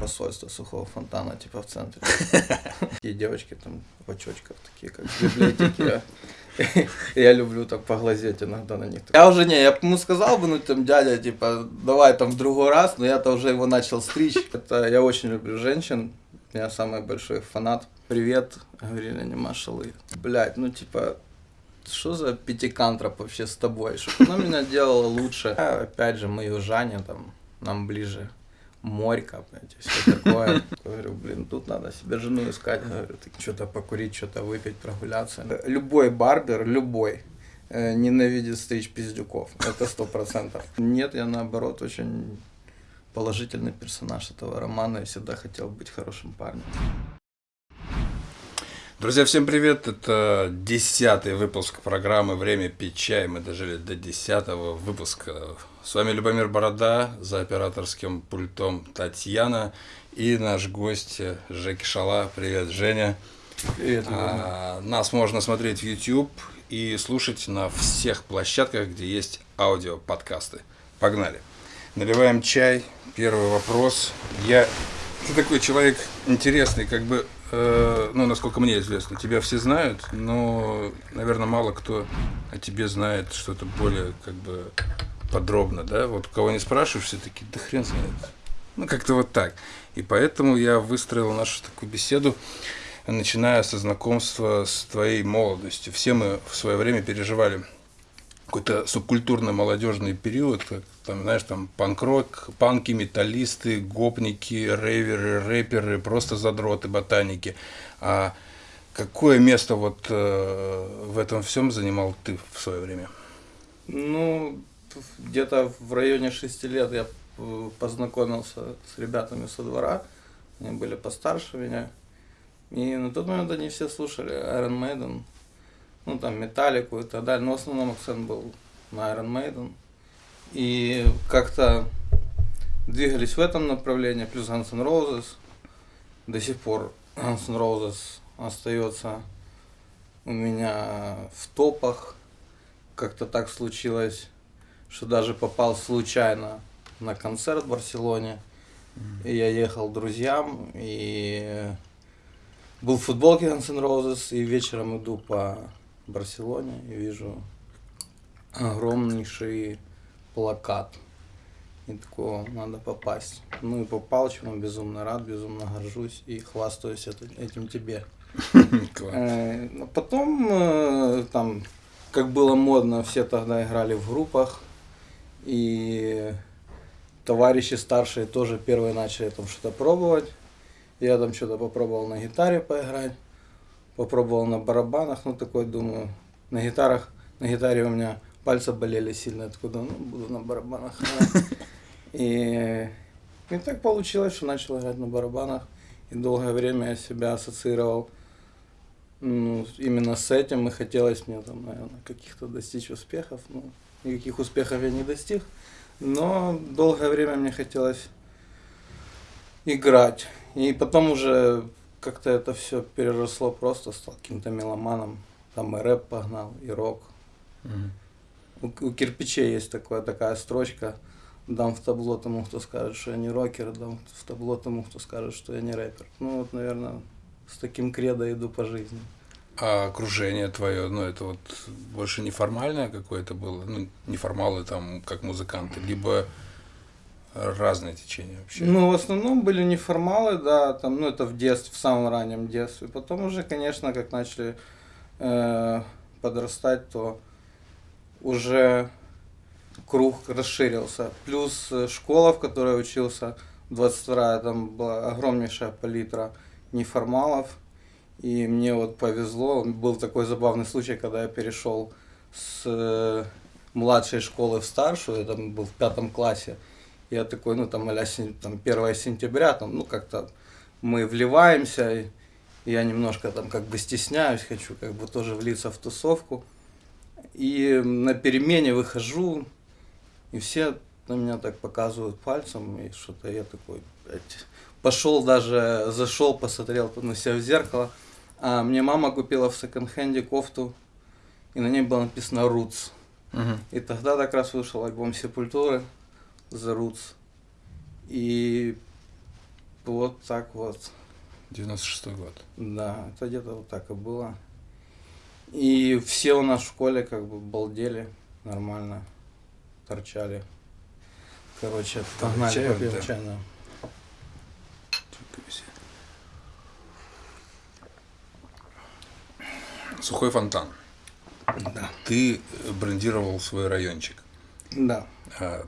посольства сухого фонтана, типа в центре. Такие девочки там в очочках, такие как в библиотеке. Я люблю так поглазеть иногда на них. Я уже не, я ему сказал бы, ну там дядя, типа, давай там в другой раз, но я-то уже его начал стричь. Это я очень люблю женщин, я самый большой фанат. Привет, говорили они Машалы. Блять, ну типа, что за пятикантроп вообще с тобой? Что она меня делала лучше. А, опять же, мы южане, там, нам ближе морька, понимаете, все такое. Говорю, блин, тут надо себе жену искать. Говорю, что-то покурить, что-то выпить, прогуляться. Любой барбер, любой, э, ненавидит стричь пиздюков. Это сто процентов. Нет, я наоборот очень положительный персонаж этого романа и всегда хотел быть хорошим парнем. Друзья, всем привет! Это десятый выпуск программы «Время пить чай». Мы дожили до десятого выпуска. С вами Любомир Борода, за операторским пультом Татьяна и наш гость Жеки Шала. Привет, Женя! Привет, а, Нас можно смотреть в YouTube и слушать на всех площадках, где есть аудиоподкасты. Погнали! Наливаем чай. Первый вопрос. Я ты такой человек интересный, как бы Э, ну, насколько мне известно, тебя все знают, но, наверное, мало кто о тебе знает что-то более, как бы, подробно, да? Вот кого не спрашиваешь, все таки да хрен знает. Ну, как-то вот так. И поэтому я выстроил нашу такую беседу, начиная со знакомства с твоей молодостью. Все мы в свое время переживали какой-то субкультурный молодежный период, там, знаешь, там панк-рок, панки, металлисты, гопники, рейверы, рэперы, просто задроты, ботаники. А какое место вот э, в этом всем занимал ты в свое время? Ну, где-то в районе шести лет я э, познакомился с ребятами со двора. Они были постарше меня. И на тот момент они все слушали Iron Maiden, ну там Металлику и так далее, но в основном акцент был на Iron Maiden. И как-то двигались в этом направлении, плюс Guns N' Roses. До сих пор Guns N' Roses остается у меня в топах. Как-то так случилось, что даже попал случайно на концерт в Барселоне. И я ехал к друзьям, и был в футболке Guns N' Roses, и вечером иду по Барселоне и вижу огромнейший плакат. И такого надо попасть. Ну и попал, чему безумно рад, безумно горжусь и хвастаюсь этим тебе. Э, ну, потом э, там, как было модно, все тогда играли в группах. И товарищи старшие тоже первые начали там что-то пробовать. Я там что-то попробовал на гитаре поиграть попробовал на барабанах, ну такой думаю, на гитарах, на гитаре у меня пальцы болели сильно, откуда, ну буду на барабанах И, и так получилось, что начал играть на барабанах, и долгое время я себя ассоциировал ну, именно с этим, и хотелось мне там, наверное, каких-то достичь успехов, ну, никаких успехов я не достиг, но долгое время мне хотелось играть. И потом уже как-то это все переросло просто, стал каким-то меломаном. Там и рэп погнал, и рок. Угу. У, у кирпичей есть такая, такая строчка. Дам в табло тому, кто скажет, что я не рокер, дам в табло тому, кто скажет, что я не рэпер. Ну вот, наверное, с таким кредо иду по жизни. А окружение твое, ну это вот больше неформальное какое-то было, ну неформалы там как музыканты, либо разные течения вообще? Ну, в основном были неформалы, да, там, ну, это в детстве, в самом раннем детстве. Потом уже, конечно, как начали э, подрастать, то уже круг расширился. Плюс э, школа, в которой учился, 22 там была огромнейшая палитра неформалов. И мне вот повезло, был такой забавный случай, когда я перешел с э, младшей школы в старшую, я там был в пятом классе, я такой, ну там, а там 1 сентября, там, ну как-то мы вливаемся, и я немножко там как бы стесняюсь, хочу как бы тоже влиться в тусовку. И на перемене выхожу, и все на меня так показывают пальцем, и что-то я такой, блядь, пошел даже, зашел, посмотрел на себя в зеркало. А мне мама купила в секонд-хенде кофту, и на ней было написано Roots. Угу. И тогда как раз вышел альбом Сепультуры. The Roots. И Вот так вот. 96 год. Да, это где-то вот так и было. И все у нас в школе как бы балдели нормально, торчали. Короче, погнали чаю, попьем да. чай, да. Сухой фонтан. Да. Ты брендировал свой райончик. Да. А,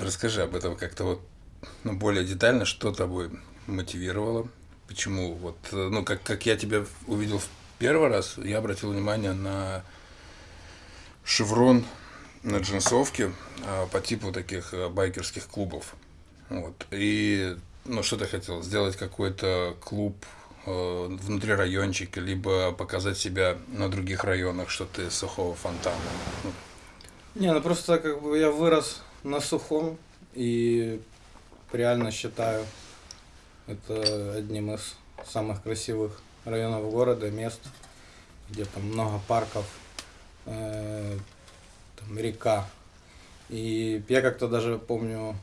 Расскажи об этом как-то вот ну, более детально, что тобой мотивировало, почему вот, э, ну, как, как я тебя увидел в первый раз, я обратил внимание на шеврон на джинсовке а, по типу таких э, байкерских клубов. Вот. И, ну, что ты хотел? Сделать какой-то клуб э, внутри райончика, либо показать себя на других районах, что ты сухого фонтана. Ну, Не, ну просто как бы я вырос на сухом и реально считаю это одним из самых красивых районов города, мест, где там много парков, э, там река. И я как-то даже помню,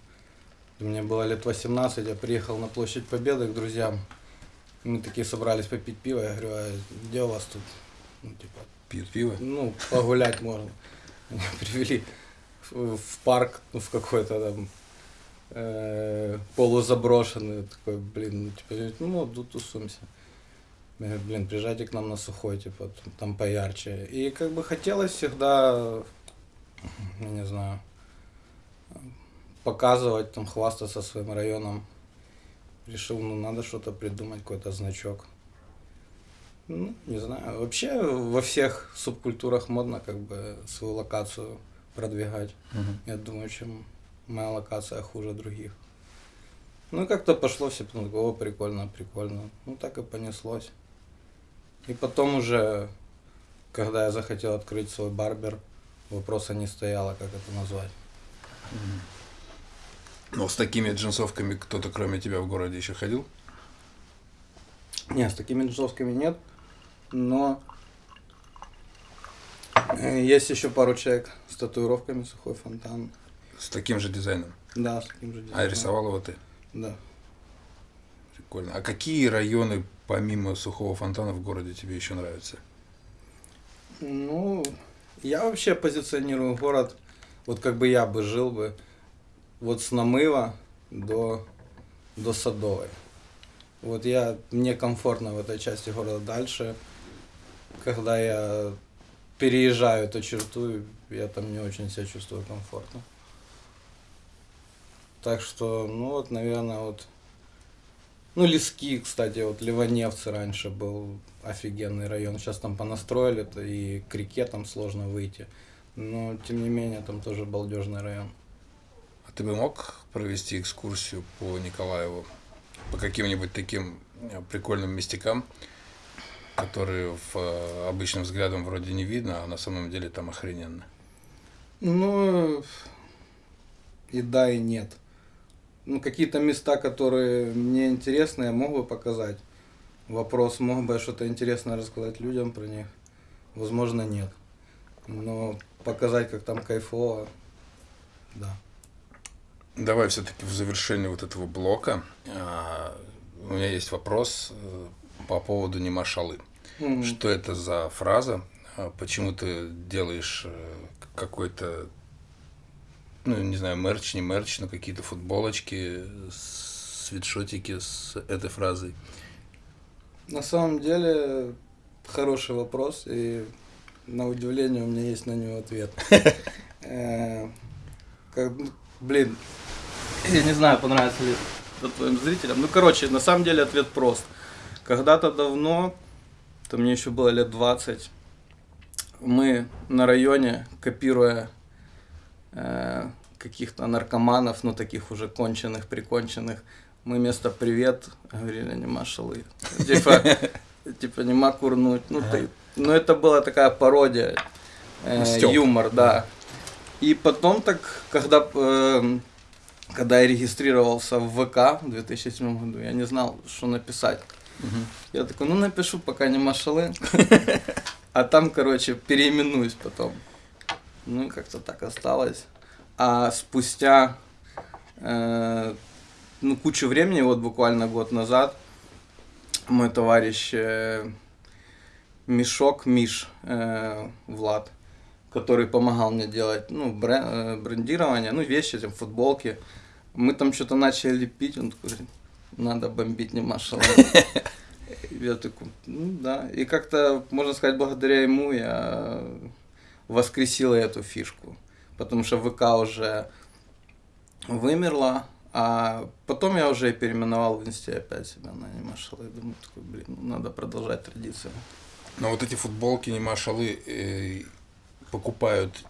мне было лет 18, я приехал на площадь Победы к друзьям. Мы такие собрались попить пиво, я говорю, а где у вас тут, ну, типа, пьют пиво. ну, погулять можно. Меня привели в, парк, ну, в какой-то там э, полузаброшенный, такой, блин, ну, типа, ну, тут тусуемся. Я говорю, блин, приезжайте к нам на сухой, типа, там поярче. И как бы хотелось всегда, не знаю, показывать, там, хвастаться своим районом. Решил, ну, надо что-то придумать, какой-то значок. Ну, не знаю. Вообще во всех субкультурах модно как бы свою локацию продвигать. Мгм. Я думаю, чем моя локация хуже других. Ну, и как-то пошло все, о, прикольно, прикольно. Ну, так и понеслось. И потом уже, когда я захотел открыть свой барбер, вопроса не стояло, как это назвать. Но с такими джинсовками кто-то кроме тебя в городе еще ходил? Не, с такими джинсовками нет, но есть еще пару человек с татуировками сухой фонтан. С таким же дизайном. Да, с таким же А дизайном. рисовал его ты? Да. Прикольно. А какие районы помимо сухого фонтана в городе тебе еще нравятся? Ну, я вообще позиционирую город, вот как бы я бы жил бы, вот с Намыва до, до Садовой. Вот я, мне комфортно в этой части города. Дальше, когда я переезжаю эту черту, я там не очень себя чувствую комфортно. Так что, ну вот, наверное, вот ну, Лески, кстати, вот Ливаневцы раньше был офигенный район. Сейчас там понастроили, то и к реке там сложно выйти. Но, тем не менее, там тоже балдежный район. А ты бы мог провести экскурсию по Николаеву? По каким-нибудь таким э, прикольным местякам, которые в, э, обычным взглядом вроде не видно, а на самом деле там охрененно. Ну, и да, и нет. Ну, какие-то места, которые мне интересны, я мог бы показать. Вопрос, мог бы я что-то интересное рассказать людям про них? Возможно, нет. Но показать, как там кайфово, да. Давай все-таки в завершении вот этого блока а, у меня есть вопрос э, по поводу Немашалы. Что это за фраза? А Почему ты делаешь э, какой-то, ну, не знаю, мерч, не мерч, но какие-то футболочки, свитшотики с этой фразой? На самом деле, хороший вопрос, и на удивление у меня есть на него ответ. Э, ну, Блин, я не знаю, понравится ли это твоим зрителям. Ну, короче, на самом деле ответ прост. Когда-то давно, то мне еще было лет 20, мы на районе, копируя э, каких-то наркоманов, ну, таких уже конченых, приконченных, мы вместо «привет» говорили «нема шалы». Типа, типа «нема курнуть». Ну, ты, ну, это была такая пародия, э, юмор, да. И потом так, когда, э, когда я регистрировался в ВК в 2007 году, я не знал, что написать. Я такой, ну напишу, пока не машалы. А там, короче, переименуюсь потом. Ну, как-то так осталось. А спустя, э, ну, кучу времени, вот буквально год назад, мой товарищ э, Мешок Миш э, Влад, который помогал мне делать, ну, брен, э, брендирование, ну, вещи, там, футболки. Мы там что-то начали лепить, он такой, надо бомбить не машала. Я такой, ну да. И как-то, можно сказать, благодаря ему я воскресила эту фишку. Потому что ВК уже вымерла, а потом я уже переименовал в инсте опять себя на анимашалы. Думаю, такой, блин, ну, надо продолжать традицию. Но вот эти футболки анимашалы э, покупают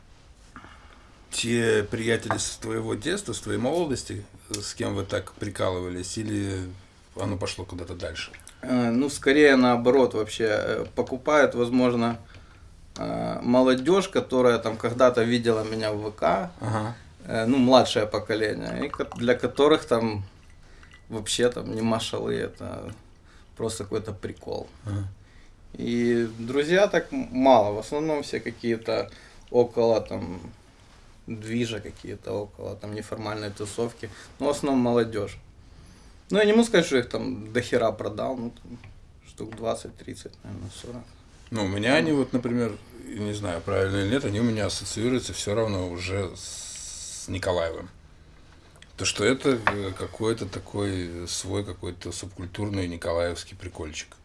те приятели с твоего детства, с твоей молодости, с кем вы так прикалывались, или оно пошло куда-то дальше? Э, ну, скорее наоборот вообще. Э, покупают, возможно, э, молодежь, которая там когда-то видела меня в ВК, Ага. ну, младшее поколение, и для которых там вообще там не машалы, это просто какой-то прикол. ага. И друзья так мало, в основном все какие-то около там движа какие-то, около там неформальной тусовки, но в основном молодежь. Ну, я не могу сказать, что их там до хера продал, ну, там, штук 20-30, наверное, 40. Ну, у меня они вот, например, не знаю, правильно или нет, они у меня ассоциируются все равно уже с Николаевым. То, что это э, какой-то такой свой какой-то субкультурный николаевский прикольчик.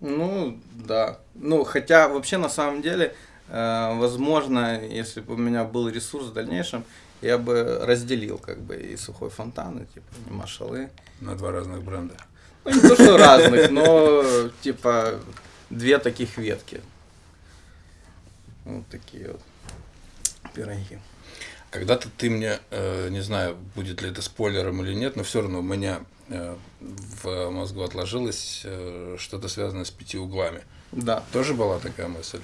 Ну, да. Ну, хотя вообще на самом деле, э, возможно, если бы у меня был ресурс в дальнейшем, я бы разделил как бы и сухой фонтан, и типа и машалы. На два разных бренда. Ну, не то, что разных, но типа две таких ветки. Вот такие вот пироги. Когда-то ты мне, э, не знаю, будет ли это спойлером или нет, но все равно у меня э, в мозгу отложилось э, что-то связанное с пяти углами. Да. Тоже была такая мысль?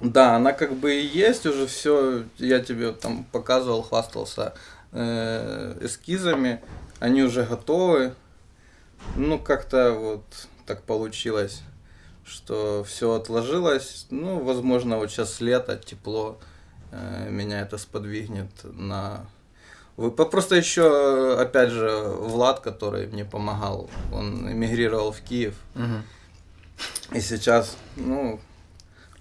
Да, она как бы и есть уже все. Я тебе там показывал, хвастался э, эскизами. Они уже готовы. Ну, как-то вот так получилось, что все отложилось. Ну, возможно, вот сейчас лето, тепло, э, меня это сподвигнет на... Вы- Просто еще, опять же, Влад, который мне помогал, он эмигрировал в Киев. И сейчас, ну,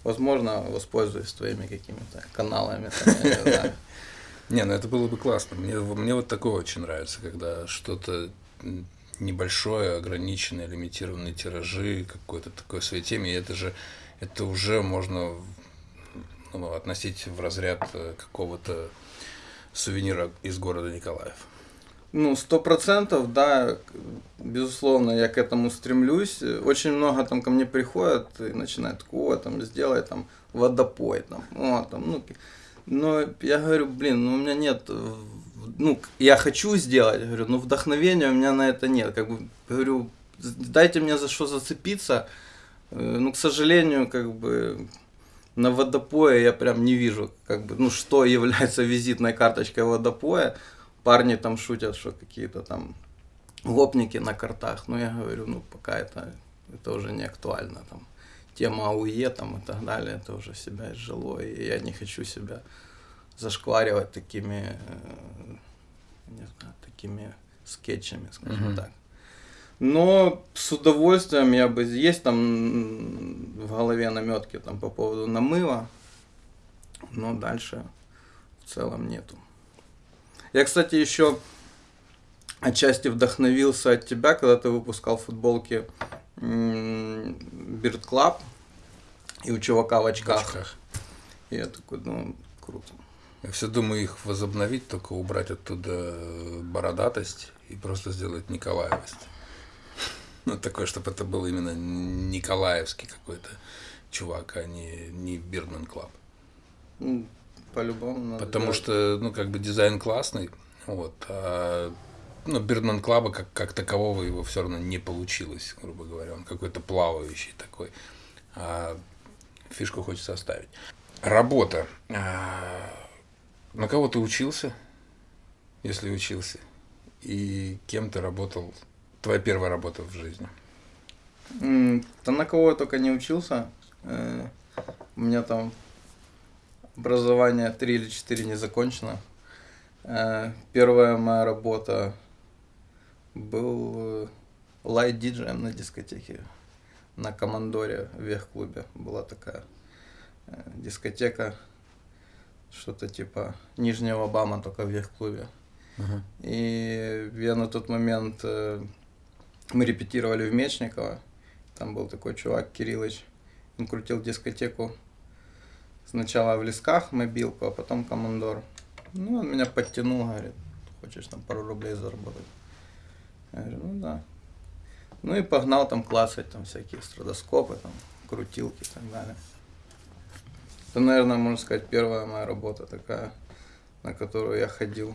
возможно, воспользуюсь твоими какими-то каналами. не ну это было бы классно. Мне, мне вот такое очень нравится, когда что-то небольшое, ограниченное, лимитированные тиражи, какой-то такой своей теме, и это же, это уже можно ну, относить в разряд э, какого-то сувенира из города Николаев. Ну, сто процентов, да, безусловно, я к этому стремлюсь. Очень много там ко мне приходят и начинают, о, там, сделай там водопой, там, о, там, ну, но я говорю, блин, ну, у меня нет, э, ну, я хочу сделать, говорю, но вдохновения у меня на это нет, как бы, говорю, дайте мне за что зацепиться, Э, ну, к сожалению, как бы, на водопое я прям не вижу, как бы, ну, что является визитной карточкой водопоя. Парни там шутят, что какие-то там гопники на картах. Но я говорю, ну, пока это, это уже не актуально. Там, тема АУЕ там, и так далее, это уже себя изжило. И я не хочу себя зашкваривать такими, э, не знаю, такими скетчами, скажем Мгм. так. Но с удовольствием я бы... Есть там в голове наметки там, по поводу намыва, но дальше в целом нету. Я, кстати, еще отчасти вдохновился от тебя, когда ты выпускал футболки Beard Club и у чувака в В очках. очках. И я такой, ну, круто. Я все думаю их возобновить, только убрать оттуда бородатость и просто сделать Николаевость. Ну, такое, чтобы это был именно Николаевский какой-то чувак, а не, не Beardman Club. По-любому Потому делать. что, ну, как бы дизайн классный, вот, а, ну, Бирдман Клаба как, как такового его все равно не получилось, грубо говоря. Он какой-то плавающий такой. А фишку хочется оставить. Работа. А, На кого ты учился, если учился? И кем ты работал? Твоя первая работа в жизни? Да на кого я только не учился. Э, У меня там образование 3 или 4 не закончено. Э, Первая моя работа был лайт-диджеем на дискотеке на Командоре в Вех-клубе. Была такая э, дискотека, что-то типа Нижнего Бама, только в Вех-клубе. Ага. И я на тот момент, э, мы репетировали в Мечниково, там был такой чувак Кириллыч, он крутил дискотеку сначала в Лесках мобилку, а потом Командор. Ну, он меня подтянул, говорит, хочешь там пару рублей заработать? Я говорю, ну да. Ну и погнал там классать там всякие страдоскопы, там, крутилки и так далее. Это, наверное, можно сказать, первая моя работа такая, на которую я ходил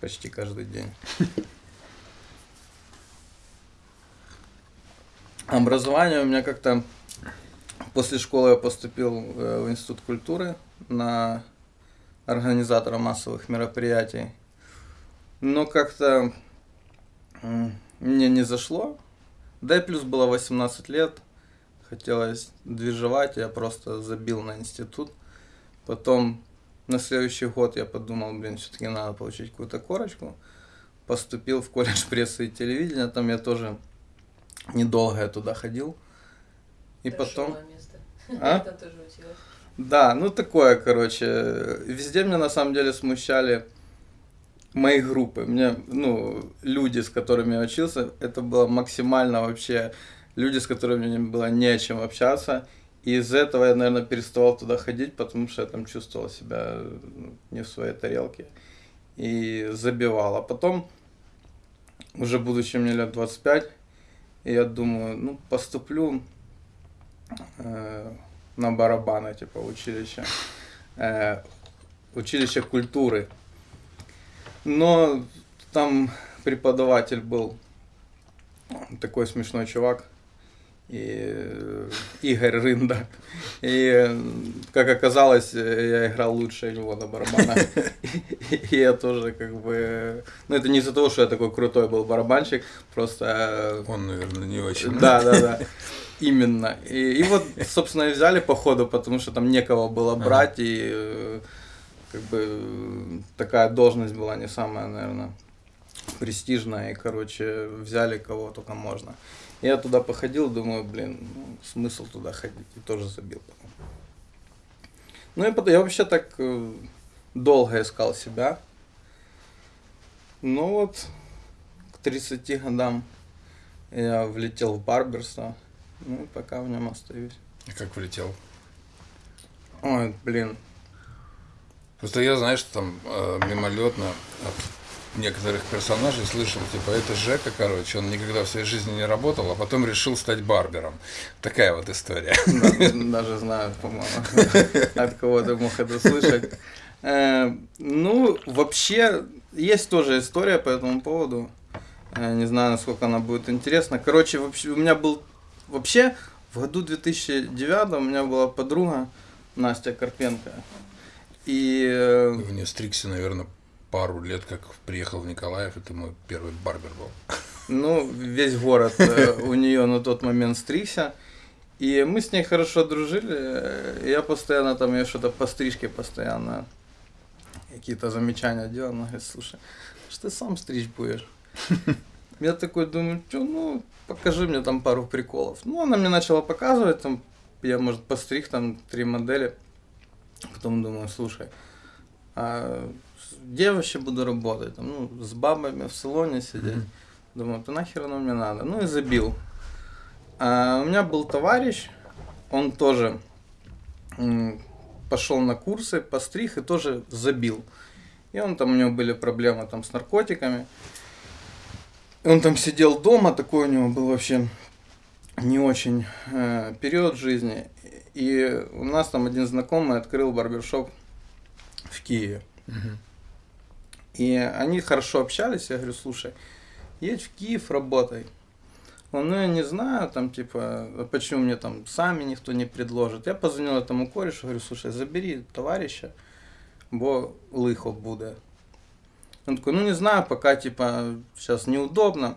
почти каждый день. Образование у меня как-то после школы я поступил э, в Институт культуры на организатора массовых мероприятий. Но как-то мне не зашло. Да и плюс было 18 лет, хотелось движевать, я просто забил на институт. Потом на следующий год я подумал, блин, все-таки надо получить какую-то корочку. Поступил в колледж прессы и телевидения, там я тоже недолго я туда ходил. И потом... А? Это тоже училась. Да, ну такое, короче. Везде меня на самом деле смущали мои группы. Мне, ну, люди, с которыми я учился, это было максимально вообще люди, с которыми мне было не о чем общаться. И из этого я, наверное, переставал туда ходить, потому что я там чувствовал себя ну, не в своей тарелке. И забивал. А потом, уже будучи мне лет 25, я думаю, ну, поступлю э, на барабаны, типа, училище. Э, училище культуры. Но там преподаватель был такой смешной чувак. И э, Игорь Рында. И, э, как оказалось, э, я играл лучше него на барабанах. И я тоже как бы... Ну, это не из-за того, что я такой крутой был барабанщик, просто Он, наверное, не очень. да, да, да. Именно. И, и вот, собственно, и взяли по ходу, потому что там некого было брать, и э, как бы такая должность была не самая, наверное, престижная, и, короче, взяли кого только можно. Я туда походил, думаю, блин, ну, смысл туда ходить, и тоже забил. Ну и потом, я вообще так э, долго искал себя. Ну вот, к 30 годам я влетел в барберство. Ну пока в нем остаюсь. И Как влетел? Ой, блин. Просто я, знаешь, там э, мимолетно от некоторых персонажей слышал, типа, это Жека, короче, он никогда в своей жизни не работал, а потом решил стать барбером. Такая вот история. Да, Даже знаю, по-моему, от кого ты мог это слышать. Э, Ну, вообще, есть тоже история по этому поводу. Э, Не знаю, насколько она будет интересна. Короче, вообще, у меня был... Вообще, в году 2009 у меня была подруга Настя Карпенко. И э, В нее стригся, наверное, пару лет, как приехал в Николаев, это мой первый барбер был. Ну, весь город э, у нее на тот момент стригся. И мы с ней хорошо дружили. э, Я постоянно там ее что-то по стрижке постоянно какие-то замечания делал. Она говорит, слушай, что ты сам стричь будешь? Я такой думаю, что, ну, покажи мне там пару приколов. Ну, она мне начала показывать, там, я, может, постриг там три модели. Потом думаю, слушай, а где вообще буду работать? Там, ну, с бабами в салоне сидеть. Мгм. Думаю, да нахер оно мне надо. Ну и забил. А у меня был товарищ, он тоже пошел на курсы, постриг и тоже забил. И он там, у него были проблемы там с наркотиками. Он там сидел дома, такой у него был вообще не очень э, период жизни. И у нас там один знакомый открыл барбершоп в Киеве. И они хорошо общались, я говорю, слушай, едь в Киев, работай. Он, ну я не знаю, там типа, а почему мне там сами никто не предложит. Я позвонил этому корешу, говорю, слушай, забери товарища, бо лихо буде. Он такой, ну не знаю, пока типа сейчас неудобно.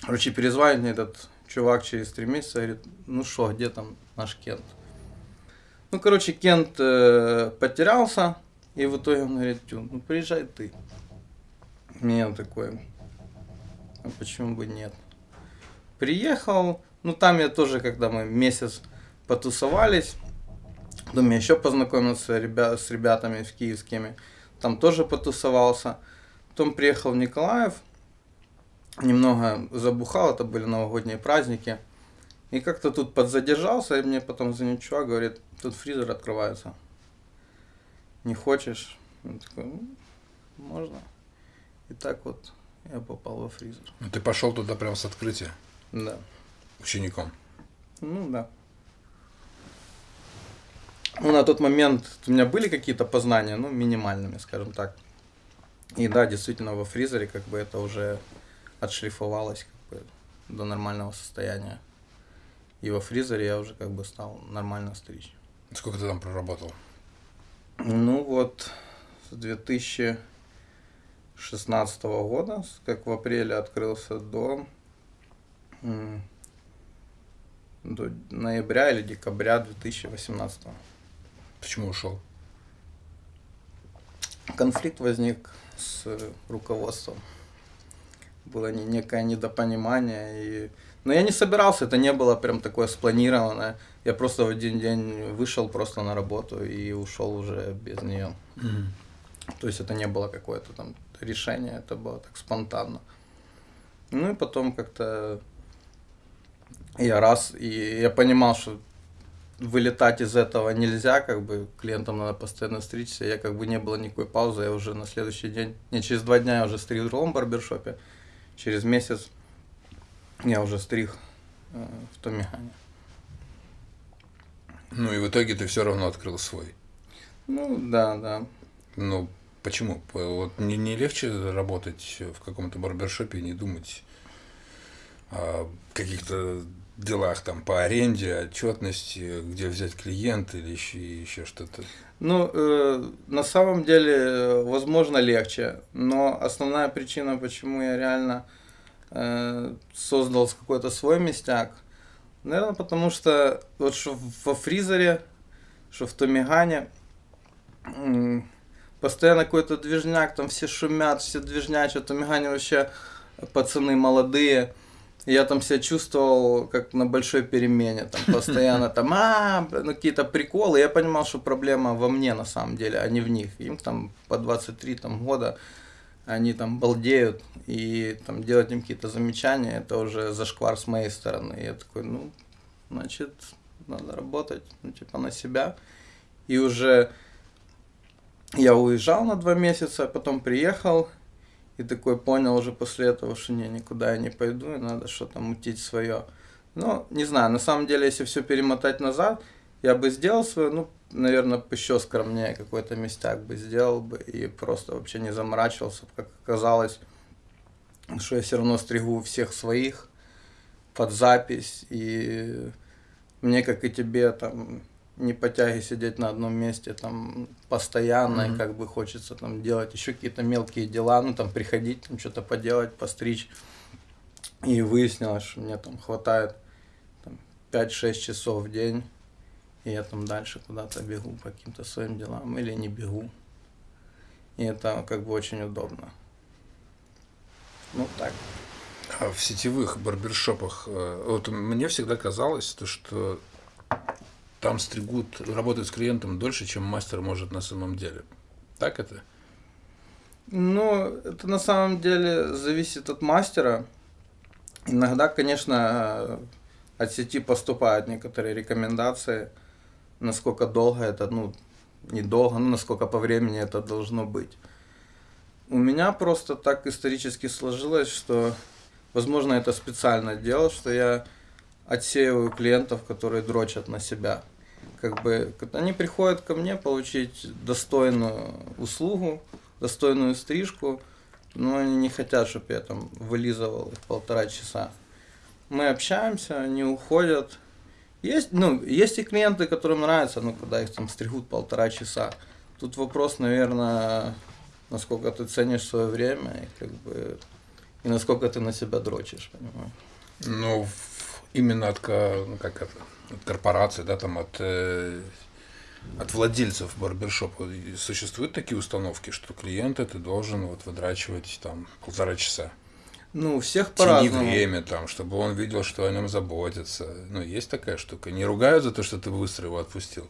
Короче, перезвонит мне этот чувак через три месяца, говорит, ну что, где там наш Кент? Ну, короче, Кент э, потерялся, и в итоге он говорит, «Тю, ну приезжай ты. Меня такой, почему бы нет. Приехал, ну там я тоже, когда мы месяц потусовались, потом я еще познакомился ребя- с ребятами в киевскими, там тоже потусовался. Потом приехал в Николаев, немного забухал, это были новогодние праздники. И как-то тут подзадержался, и мне потом звонит чувак, говорит, тут фризер открывается. Не хочешь? Я такой, «Ну, можно. И так вот я попал во фризер. Ну, ты пошел туда прям с открытия Да. учеником. Ну да. Ну, на тот момент у меня были какие-то познания, ну, минимальными, скажем так. И да, действительно, во фризере как бы это уже отшлифовалось как бы до нормального состояния. И во фризере я уже как бы стал нормально стричь. Сколько ты там проработал? Ну вот, с 2016 года, как в апреле открылся до, м, до ноября или декабря 2018. Почему ушел? Конфликт возник с руководством. Было не- некое недопонимание. И... Но я не собирался, это не было прям такое спланированное. Я просто в один день вышел просто на работу и ушел уже без нее. То есть это не было какое-то там решение, это было так спонтанно. Ну и потом как-то я раз, и я понимал, что вылетать из этого нельзя, как бы клиентам надо постоянно стричься. Я как бы не было никакой паузы, я уже на следующий день, не через два дня я уже стриг в другом барбершопе, через месяц я уже стриг э, в Томихане. Ну и в итоге ты все равно открыл свой. Ну да, да. Ну, почему? Вот не, не легче работать в каком-то барбершопе и не думать о каких-то делах там по аренде, отчетности, где взять клиента или еще, еще что-то. Ну, э, на самом деле, э, возможно, легче, но основная причина, почему я реально э, создал какой-то свой местяк, наверное, потому что вот что во фризере, что в Томигане, м, постоянно какой-то движняк, там все шумят, все движнячат, Томигане вообще пацаны молодые, я там себя чувствовал как на большой перемене, там постоянно там, а, ну, какие-то приколы. Я понимал, что проблема во мне на самом деле, а не в них. Им там по 23 там, года, они там балдеют, и там делать им какие-то замечания, это уже зашквар с моей стороны. И я такой, ну, значит, надо работать, ну, типа, на себя. И уже я уезжал на два месяца, потом приехал, и такой понял уже после этого, что не, никуда я не пойду, и надо что-то мутить свое. Ну, не знаю, на самом деле, если все перемотать назад, я бы сделал свое, ну, наверное, еще скромнее какой-то местяк бы сделал бы и просто вообще не заморачивался, как оказалось, что я все равно стригу всех своих под запись, и мне, как и тебе, там, не по тяге сидеть на одном месте там постоянно, Мгм. и как бы хочется там делать еще какие-то мелкие дела, ну там приходить, там что-то поделать, постричь. И выяснилось, что мне там хватает там, 5-6 часов в день, и я там дальше куда-то бегу по каким-то своим делам или не бегу. И это как бы очень удобно. Ну так. А в сетевых барбершопах, э, вот мне всегда казалось, то, что там стригут, работают с клиентом дольше, чем мастер может на самом деле. Так это? Ну, это на самом деле зависит от мастера. Иногда, конечно, э, от сети поступают некоторые рекомендации, насколько долго это, ну, недолго, ну, насколько по времени это должно быть. У меня просто так исторически сложилось, что, возможно, это специально делал, что я отсеиваю клиентов, которые дрочат на себя. Как бы они приходят ко мне получить достойную услугу, достойную стрижку, но они не хотят, чтобы я там вылизывал их полтора часа. Мы общаемся, они уходят. Есть, ну, есть и клиенты, которым нравится, ну, когда их там стригут полтора часа. Тут вопрос, наверное, насколько ты ценишь свое время и как бы и насколько ты на себя дрочишь, понимаешь? Ну, именно от, как это, от корпорации, да, там от, э, от владельцев барбершопа И существуют такие установки, что клиента ты должен вот выдрачивать там полтора часа. Ну, всех по-разному. время там, чтобы он видел, что о нем заботятся. Ну, есть такая штука. Не ругают за то, что ты быстро его отпустил.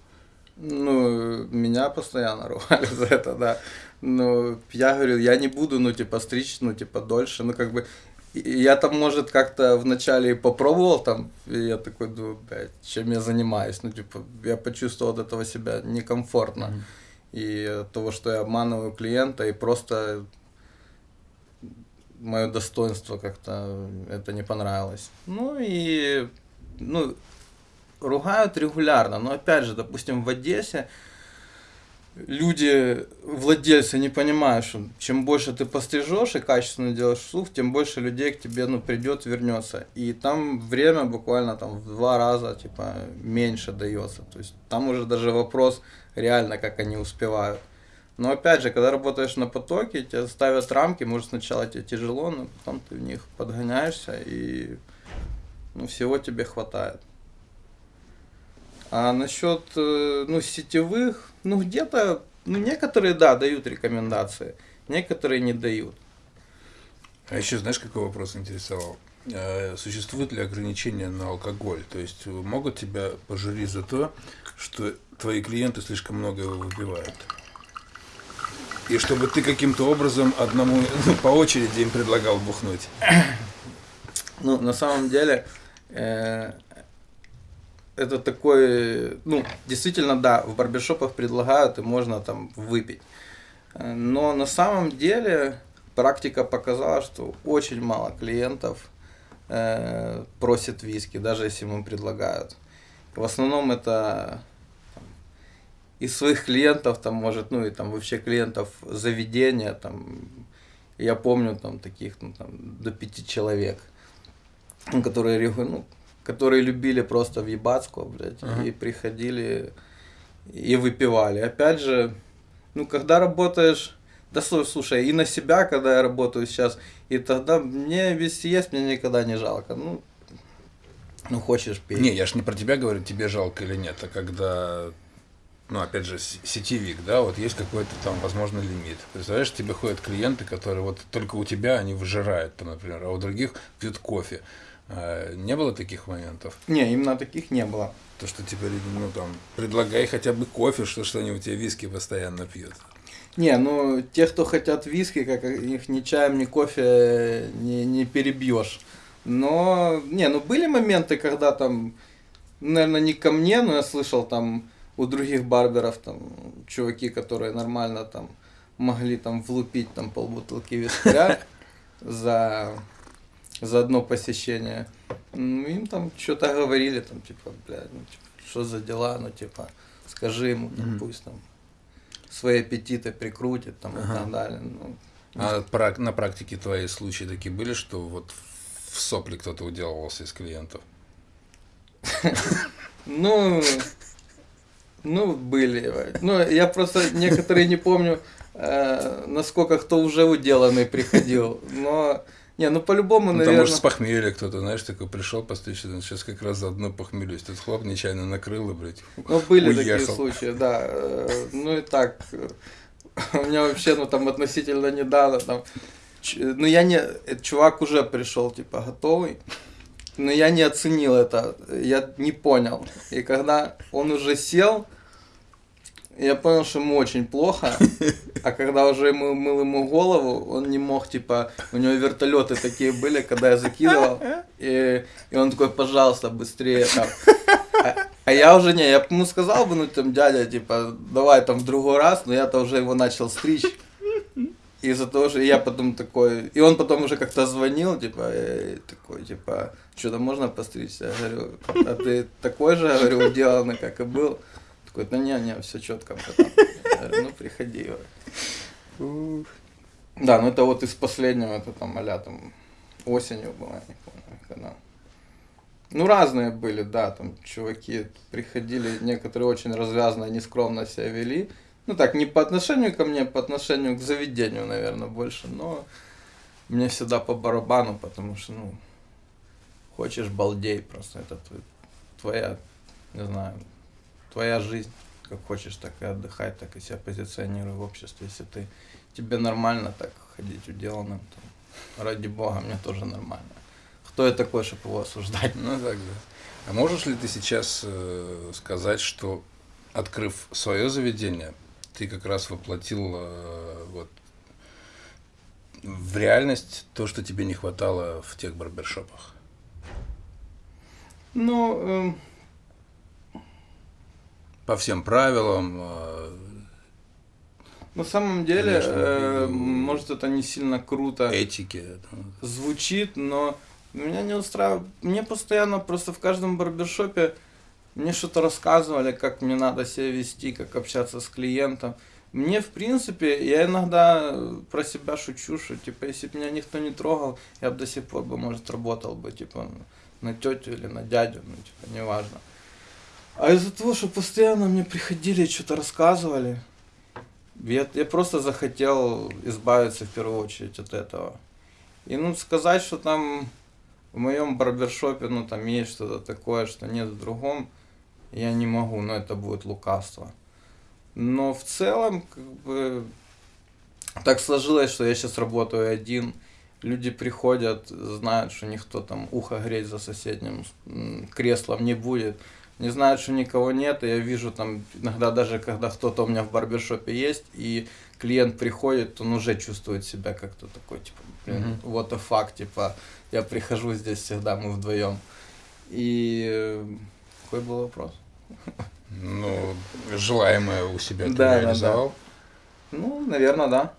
Ну, меня постоянно ругали за это, да. Но я говорю, я не буду, ну, типа, стричь, ну, типа, дольше. Ну, как бы, я там, может, как-то вначале и попробовал там, и я такой думаю, блядь, чем я занимаюсь? Ну, типа, я почувствовал от этого себя некомфортно. Мгм. И от того, что я обманываю клиента, и просто мое достоинство как-то это не понравилось. Ну и ну, ругают регулярно, но опять же, допустим, в Одессе люди, владельцы не понимают, что чем больше ты пострижешь и качественно делаешь слух, тем больше людей к тебе ну, придет, вернется. И там время буквально там в два раза типа меньше дается. То есть там уже даже вопрос реально, как они успевают. Но опять же, когда работаешь на потоке, тебе ставят рамки, может сначала тебе тяжело, но потом ты в них подгоняешься и ну, всего тебе хватает. А насчет э, ну, сетевых, ну где-то, ну некоторые, да, дают рекомендации, некоторые не дают. А еще знаешь, какой вопрос интересовал? Э, Существуют ли ограничения на алкоголь? То есть э, могут тебя пожурить за то, что твои клиенты слишком много его выпивают? И чтобы ты каким-то образом одному ну, по очереди им предлагал бухнуть. Ну, на самом деле, э, это такой, ну, действительно, да, в барбершопах предлагают, и можно там выпить. Э, Но на самом деле практика показала, что очень мало клиентов э, просит виски, даже если ему предлагают. В основном это там, из своих клиентов, там, может, ну и там вообще клиентов заведения, там, я помню там таких, ну, там, до пяти человек, которые, ну, которые любили просто въебацку, блядь, Ага. и приходили и выпивали. Опять же, ну, когда работаешь, да слушай, слушай, и на себя, когда я работаю сейчас, и тогда мне вести есть, мне никогда не жалко. Ну, ну хочешь пей. Не, я ж не про тебя говорю, тебе жалко или нет, а когда, ну, опять же, сетевик, да, вот есть какой-то там, возможно, лимит. Представляешь, тебе ходят клиенты, которые вот только у тебя они выжирают, там, например, а у других пьют кофе. А, Не было таких моментов? Не, именно таких не было. То, что теперь, ну, там, предлагай хотя бы кофе, что, что они у тебя виски постоянно пьют. Не, ну, те, кто хотят виски, как их ни чаем, ни кофе не, не перебьешь. Но, не, ну, были моменты, когда там, наверное, не ко мне, но я слышал там у других барберов, там, чуваки, которые нормально там могли там влупить там полбутылки вискаря за, за одно посещение. Ну, им там что-то говорили, там, типа, блядь, ну, типа, что за дела, ну, типа, скажи ему, там, Мгм. пусть там свои аппетиты прикрутит, там, и Ага. так далее. Ну, А прак- на практике твои случаи такие были, что вот в сопли кто-то уделывался из клиентов? Ну, ну, были. Ну, я просто некоторые не помню, э, насколько кто уже уделанный приходил. Но, не, ну по-любому, Ну, там, наверное. может, с похмелья кто-то, знаешь, такой пришел постричься, сейчас как раз заодно похмелюсь. Тут хлоп нечаянно накрыл и, блядь, Ну, были такие уехал. случаи, да. Э, Ну и так, э, у меня вообще, ну там относительно недавно, там, ч- ну я не, э, чувак уже пришел, типа, готовый, но я не оценил это, я не понял. И когда он уже сел, я понял, что ему очень плохо, а когда уже ему мыл ему голову, он не мог, типа, у него вертолеты такие были, когда я закидывал, и, и он такой, пожалуйста, быстрее там. А, а я уже не, я бы ему сказал бы, ну там, дядя, типа, давай там в другой раз, но я-то уже его начал стричь. Из-за того, что я потом такой, и он потом уже как-то звонил, типа, э, такой, типа, что-то можно постричься? Я говорю, а ты такой же, я говорю, уделанный, как и был? Такой, да не, не, все четко. братан». Я говорю, ну приходи. Да, ну это вот из последнего, это там, а там, осенью было, я не помню, когда. Ну, разные были, да, там чуваки приходили, некоторые очень развязно, нескромно себя вели. Ну, так, не по отношению ко мне, по отношению к заведению, наверное, больше, но мне всегда по барабану, потому что, ну, хочешь балдей просто, это тв- твоя, не знаю, твоя жизнь, как хочешь, так и отдыхай, так и себя позиционируй в обществе, если ты, тебе нормально так ходить уделанным, то ради бога, мне тоже нормально. Кто я такой, чтобы его осуждать? Ну так, да. А можешь ли ты сейчас э, сказать, что открыв свое заведение, ты как раз воплотил э, вот, в реальность то, что тебе не хватало в тех барбершопах? Ну, эм, По всем правилам. э, на самом деле, Конечно, э, может, это не сильно круто этике. там. звучит, но меня не устраивает. Мне постоянно просто в каждом барбершопе мне что-то рассказывали, как мне надо себя вести, как общаться с клиентом. Мне, в принципе, я иногда про себя шучу, что, типа, если бы меня никто не трогал, я бы до сих пор бы, может, работал бы, типа, на тетю или на дядю, ну, типа, неважно. А из-за того, что постоянно мне приходили, что-то рассказывали, я, я просто захотел избавиться в первую очередь от этого. И ну сказать, что там в моем барбершопе, ну там есть что-то такое, что нет в другом, я не могу, но это будет лукавство. Но в целом, как бы, так сложилось, что я сейчас работаю один. Люди приходят, знают, что никто там ухо греть за соседним креслом не будет. Не знают, что никого нет, и я вижу там иногда даже, когда кто-то у меня в барбершопе есть, и клиент приходит, он уже чувствует себя как-то такой, типа, блин, Мгм. what the fuck, типа, я прихожу здесь всегда, мы вдвоем. И э, какой был вопрос? Ну, желаемое у себя ты Да, да, да. реализовал. Ну, наверное, да.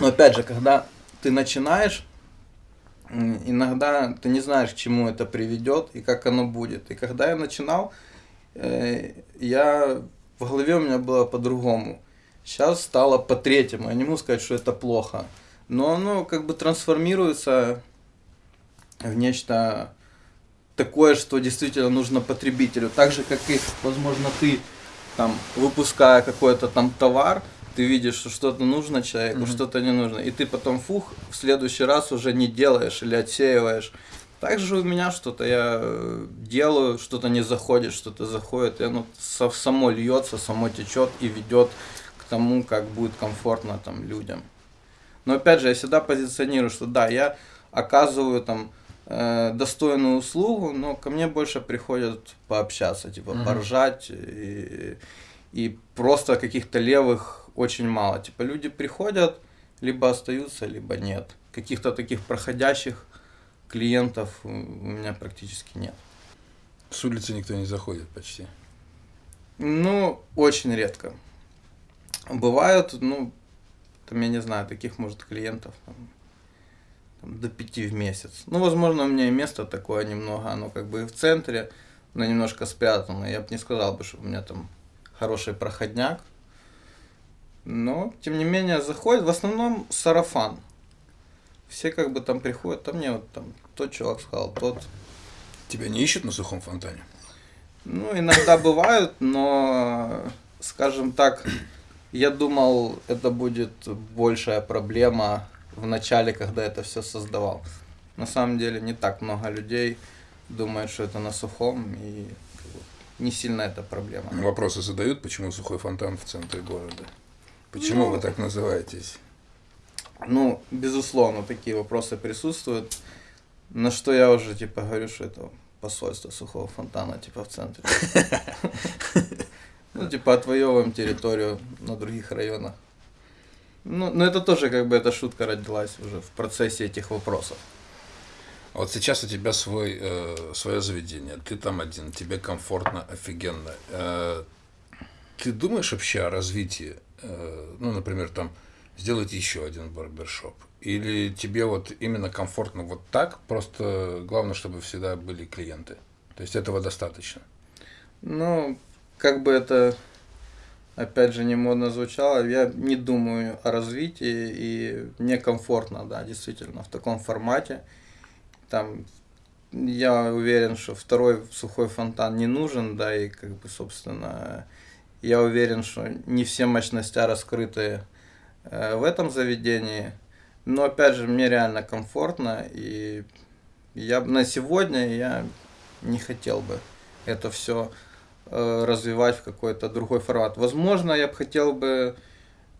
Но опять же, когда ты начинаешь, иногда ты не знаешь, к чему это приведет и как оно будет. И когда я начинал, э, я в голове у меня было по-другому. Сейчас стало по-третьему. Я не могу сказать, что это плохо. Но оно как бы трансформируется в нечто такое, что действительно нужно потребителю. Так же, как и, возможно, ты там, выпуская какой-то там товар, ты видишь, что что-то нужно человеку, Мгм. что-то не нужно. И ты потом, фух, в следующий раз уже не делаешь или отсеиваешь. Так же у меня что-то я э, делаю, что-то не заходит, что-то заходит, и оно со- само льется, само течет и ведет к тому, как будет комфортно там людям. Но опять же, я всегда позиционирую, что да, я оказываю там э, достойную услугу, но ко мне больше приходят пообщаться, типа Мгм. поржать и, и просто каких-то левых очень мало. Типа люди приходят, либо остаются, либо нет. Каких-то таких проходящих клиентов у меня практически нет. С улицы никто не заходит почти. Ну, очень редко. Бывают, ну, там, я не знаю, таких, может, клиентов там, там, до пяти в месяц. Ну, возможно, у меня и место такое немного, оно как бы и в центре, но немножко спрятано. Я бы не сказал бы, что у меня там хороший проходняк. Но, тем не менее, заходит в основном сарафан. Все как бы там приходят, там мне вот там тот чувак сказал, тот Тебя не ищут на сухом фонтане? Ну, иногда бывают, но, скажем так, я думал, это будет большая проблема в начале, когда это все создавал. На самом деле не так много людей думают, что это на сухом, и не сильно это проблема. Вопросы задают, почему сухой фонтан в центре города? Почему Ну, вы так называетесь? Ну, безусловно, такие вопросы присутствуют. На что я уже, типа, говорю, что это посольство сухого фонтана, типа, в центре. Ну, типа, отвоевываем территорию на других районах. Ну, но это тоже, как бы, эта шутка родилась уже в процессе этих вопросов. А Вот сейчас у тебя свой, э, свое заведение, ты там один, тебе комфортно, офигенно. Э, ты думаешь вообще о развитии, ну, например, там, сделать еще один барбершоп? Или тебе вот именно комфортно вот так, просто главное, чтобы всегда были клиенты? То есть этого достаточно? Ну, как бы это, опять же, не модно звучало, я не думаю о развитии, и мне комфортно, да, действительно, в таком формате. Там, я уверен, что второй сухой фонтан не нужен, да, и, как бы, собственно, я уверен, что не все мощности раскрыты э, в этом заведении. Но, опять же, мне реально комфортно, и я на сегодня я не хотел бы это все развивать в какой-то другой формат. Возможно, я бы хотел бы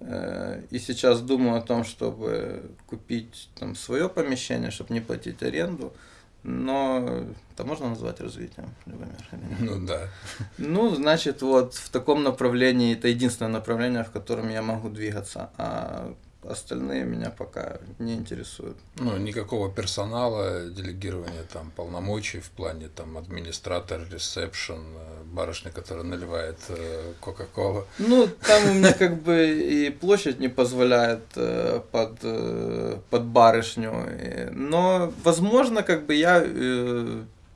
Э, и сейчас думаю о том, чтобы купить там свое помещение, чтобы не платить аренду. Но это можно назвать развитием, Любомир? Ну да. Ну, значит, вот в таком направлении, это единственное направление, в котором я могу двигаться. А Остальные меня пока не интересуют. Ну, никакого персонала, делегирования там полномочий в плане там администратор, ресепшн, э, барышня, которая наливает э, Кока-Колу. Ну, там у меня как бы и площадь не позволяет э, под, под барышню. Но, возможно, как бы я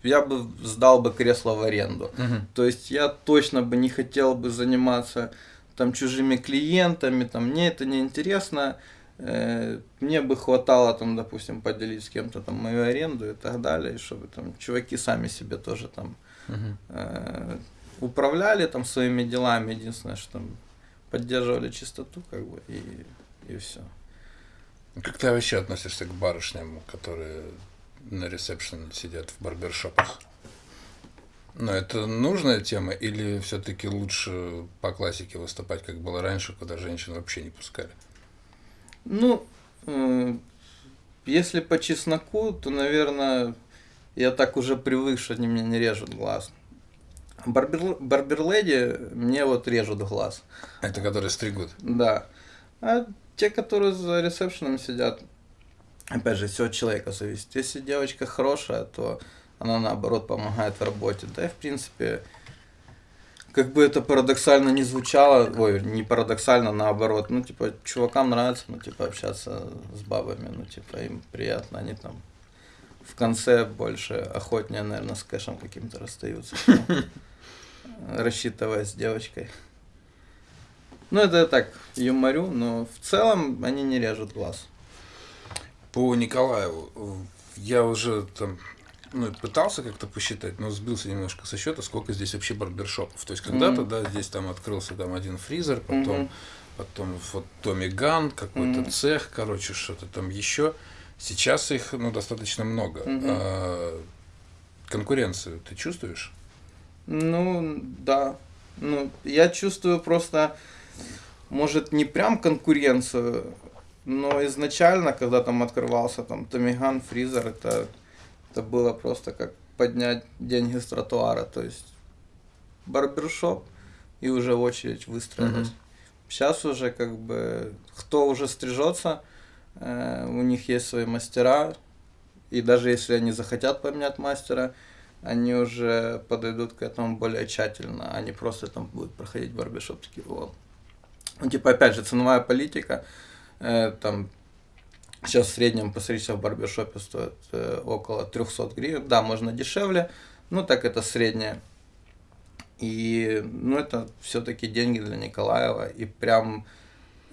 я бы сдал бы кресло в аренду. Угу. То есть я точно бы не хотел бы заниматься там чужими клиентами, там мне это не интересно. Э, мне бы хватало там, допустим, поделить с кем-то там мою аренду и так далее, чтобы там чуваки сами себе тоже там э, управляли там своими делами, единственное, что там поддерживали чистоту, как бы, и, и все. Как ты вообще относишься к барышням, которые на ресепшене сидят в барбершопах? Но это нужная тема или все-таки лучше по классике выступать, как было раньше, куда женщин вообще не пускали? Ну, э, если по чесноку, то, наверное, я так уже привык, что они мне не режут глаз. Барбер, барберледи мне вот режут глаз. Это которые стригут? Да. А те, которые за ресепшеном сидят, опять же, все от человека зависит. Если девочка хорошая, то она наоборот помогает в работе. Да и в принципе, как бы это парадоксально не звучало, ой, не парадоксально, наоборот, ну, типа, чувакам нравится, ну, типа, общаться с бабами, ну, типа, им приятно, они там в конце больше охотнее, наверное, с кэшем каким-то расстаются, рассчитывая с девочкой. Ну, это так, юморю, но в целом они не режут глаз. По Николаеву, я уже там ну, пытался как-то посчитать, но сбился немножко со счета, сколько здесь вообще барбершопов. То есть когда-то, mm-hmm. да, здесь там открылся там один фризер, потом, mm-hmm. потом вот Томми Ган, какой-то mm-hmm. цех, короче, что-то там еще. Сейчас их, ну, достаточно много. Mm-hmm. А, конкуренцию ты чувствуешь? Ну, да. Ну, я чувствую просто, может, не прям конкуренцию, но изначально, когда там открывался там Томиган, фризер, это это было просто как поднять деньги с тротуара, то есть барбершоп и уже очередь выстроилась. Mm-hmm. Сейчас уже как бы кто уже стрижется, э, у них есть свои мастера, и даже если они захотят поменять мастера, они уже подойдут к этому более тщательно, они просто там будут проходить барбершоп такие, о. Ну, типа, опять же, ценовая политика, э, там, Сейчас в среднем постричься в барбершопе стоит э, около 300 гривен. Да, можно дешевле, но так это среднее. И ну, это все-таки деньги для Николаева. И прям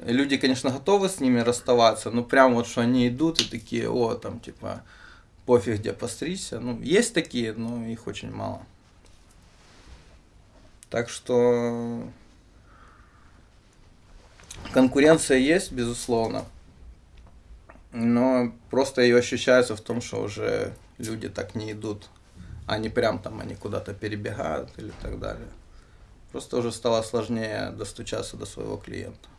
люди, конечно, готовы с ними расставаться, но прям вот что они идут и такие, о, там типа пофиг где постричься. Ну, есть такие, но их очень мало. Так что конкуренция есть, безусловно. Но просто ее ощущается в том, что уже люди так не идут. Они прям там, они куда-то перебегают или так далее. Просто уже стало сложнее достучаться до своего клиента.